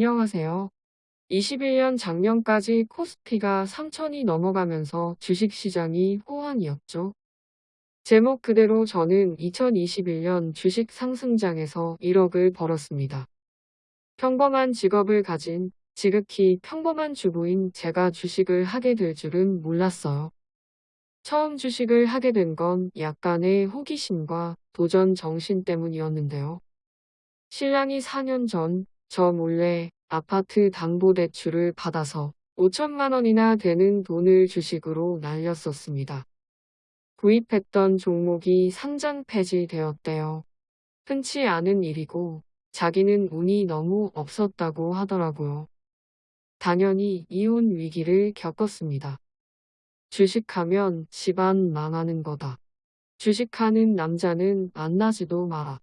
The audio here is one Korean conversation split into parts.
안녕하세요. 21년 작년까지 코스피가 3천이 넘어가면서 주식시장이 호황이었죠. 제목 그대로 저는 2021년 주식 상승장에서 1억을 벌었습니다. 평범한 직업을 가진 지극히 평범한 주부인 제가 주식을 하게 될 줄은 몰랐어요. 처음 주식을 하게 된 건 약간의 호기심과 도전 정신 때문이었는데요. 신랑이 4년 전 저 몰래 아파트 담보대출을 받아서 5천만 원이나 되는 돈을 주식으로 날렸었습니다. 구입했던 종목이 상장 폐지되었대요. 흔치 않은 일이고 자기는 운이 너무 없었다고 하더라고요. 당연히 이혼 위기를 겪었습니다. 주식하면 집안 망하는 거다. 주식하는 남자는 만나지도 마라.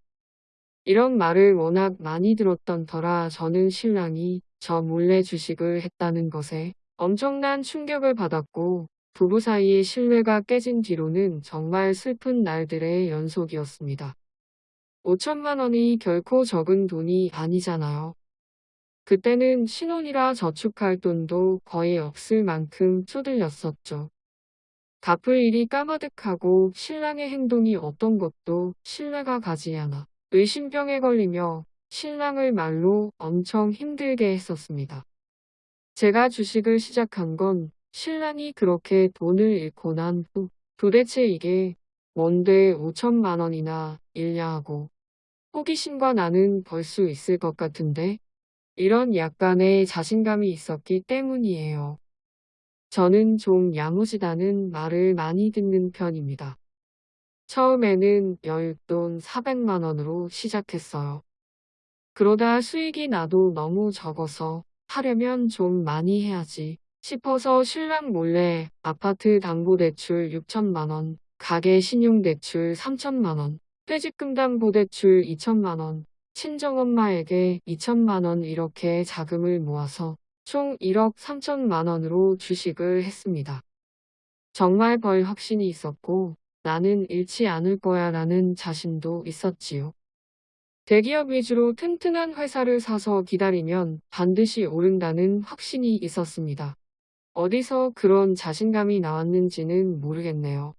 이런 말을 워낙 많이 들었던 터라 저는 신랑이 저 몰래 주식을 했다는 것에 엄청난 충격을 받았고 부부 사이의 신뢰가 깨진 뒤로는 정말 슬픈 날들의 연속이었습니다. 5천만 원이 결코 적은 돈이 아니잖아요. 그때는 신혼이라 저축할 돈도 거의 없을 만큼 쪼들렸었죠. 갚을 일이 까마득하고 신랑의 행동이 어떤 것도 신뢰가 가지 않아 의심병에 걸리며 신랑을 말로 엄청 힘들게 했었습니다. 제가 주식을 시작한 건 신랑이 그렇게 돈을 잃고 난 후 도대체 이게 뭔데 5천만 원이나 잃냐 하고 호기심과 나는 벌 수 있을 것 같은데 이런 약간의 자신감이 있었기 때문이에요. 저는 좀 야무지다는 말을 많이 듣는 편입니다. 처음에는 여윳돈 400만 원으로 시작했어요. 그러다 수익이 나도 너무 적어서 하려면 좀 많이 해야지 싶어서 신랑 몰래 아파트 담보대출 6천만 원, 가게 신용대출 3천만 원, 퇴직금 담보대출 2천만 원, 친정엄마에게 2천만 원 이렇게 자금을 모아서 총 1억 3천만 원으로 주식을 했습니다. 정말 벌 확신이 있었고 나는 잃지 않을 거야 라는 자신도 있었지요. 대기업 위주로 튼튼한 회사를 사서 기다리면 반드시 오른다는 확신이 있었습니다. 어디서 그런 자신감이 나왔는지는 모르겠네요.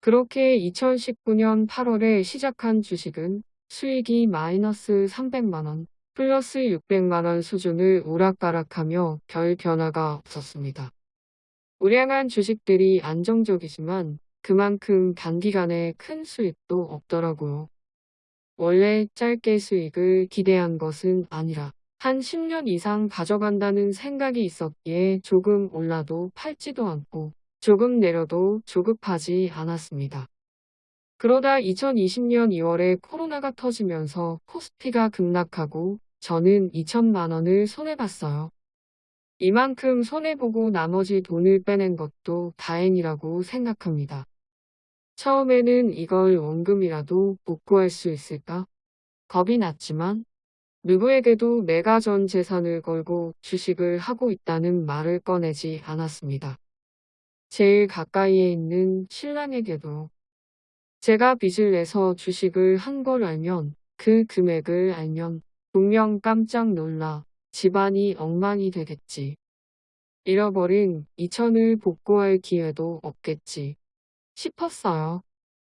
그렇게 2019년 8월에 시작한 주식은 수익이 마이너스 300만원, 플러스 600만원 수준을 오락가락하며 별 변화가 없었습니다. 우량한 주식들이 안정적이지만 그만큼 단기간에 큰 수익도 없더라고요. 원래 짧게 수익을 기대한 것은 아니라 한 10년 이상 가져간다는 생각이 있었기에 조금 올라도 팔지도 않고 조금 내려도 조급하지 않았습니다. 그러다 2020년 2월에 코로나가 터지면서 코스피가 급락하고 저는 2천만 원을 손해봤어요. 이만큼 손해보고 나머지 돈을 빼낸 것도 다행이라고 생각합니다. 처음에는 이걸 원금이라도 복구할 수 있을까? 겁이 났지만 누구에게도 내가 전 재산을 걸고 주식을 하고 있다는 말을 꺼내지 않았습니다. 제일 가까이에 있는 신랑에게도 제가 빚을 내서 주식을 한 걸 알면 그 금액을 알면 분명 깜짝 놀라 집안이 엉망이 되겠지. 잃어버린 2천을 복구할 기회도 없겠지. 싶었어요.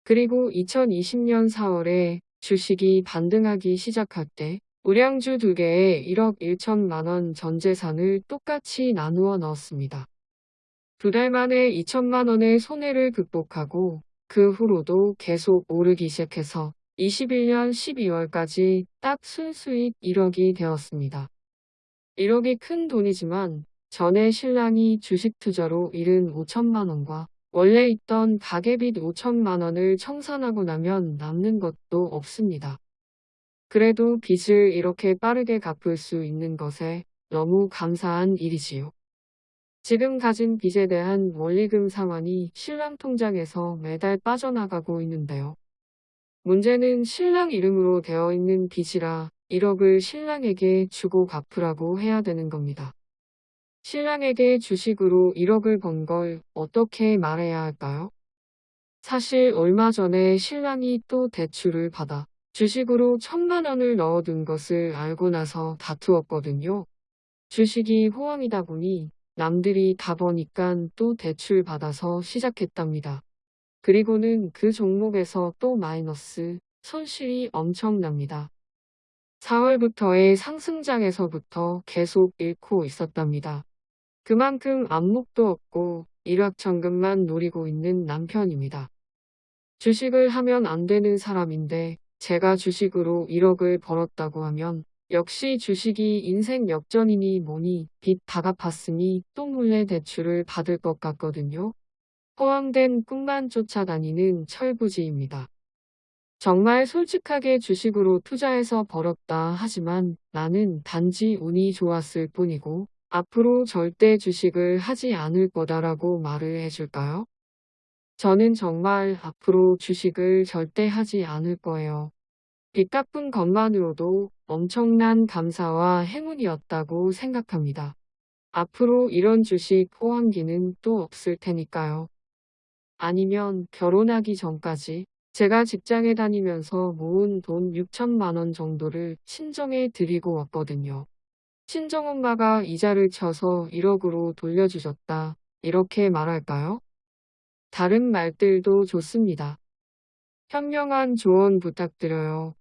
그리고 2020년 4월에 주식이 반등하기 시작할 때 우량주 두 개에 1억 1천만 원 전재산을 똑같이 나누어 넣었습니다. 두 달 만에 2천만 원의 손해를 극복하고 그 후로도 계속 오르기 시작해서 21년 12월까지 딱 순수익 1억이 되었습니다. 1억이 큰 돈이지만 전에 신랑이 주식 투자로 잃은 5천만 원과 원래 있던 가계빚 5천만 원을 청산하고 나면 남는 것도 없습니다. 그래도 빚을 이렇게 빠르게 갚을 수 있는 것에 너무 감사한 일이지요. 지금 가진 빚에 대한 원리금 상환이 신랑 통장에서 매달 빠져나가고 있는데요. 문제는 신랑 이름으로 되어 있는 빚이라 1억을 신랑에게 주고 갚으라고 해야 되는 겁니다. 신랑에게 주식으로 1억을 번 걸 어떻게 말해야 할까요? 사실 얼마 전에 신랑이 또 대출을 받아 주식으로 천만 원을 넣어둔 것을 알고 나서 다투었거든요. 주식이 호황이다 보니 남들이 다 버니깐 또 대출 받아서 시작했답니다. 그리고는 그 종목에서 또 마이너스, 손실이 엄청납니다. 4월부터의 상승장에서부터 계속 잃고 있었답니다. 그만큼 안목도 없고 일확천금만 노리고 있는 남편입니다. 주식을 하면 안 되는 사람인데 제가 주식으로 1억을 벌었다고 하면 역시 주식이 인생 역전이니 뭐니 빚 다 갚았으니 또 몰래 대출을 받을 것 같거든요. 허황된 꿈만 쫓아다니는 철부지입니다. 정말 솔직하게 주식으로 투자해서 벌었다 하지만 나는 단지 운이 좋았을 뿐이고 앞으로 절대 주식을 하지 않을 거다라고 말을 해줄까요? 저는 정말 앞으로 주식을 절대 하지 않을 거예요. 빚 갚은 것만으로도 엄청난 감사와 행운이었다고 생각합니다. 앞으로 이런 주식 호황기는 또 없을 테니까요. 아니면 결혼하기 전까지 제가 직장에 다니면서 모은 돈 6천만 원 정도를 친정에 드리고 왔거든요. 친정엄마가 이자를 쳐서 1억으로 돌려주셨다. 이렇게 말할까요? 다른 말들도 좋습니다. 현명한 조언 부탁드려요.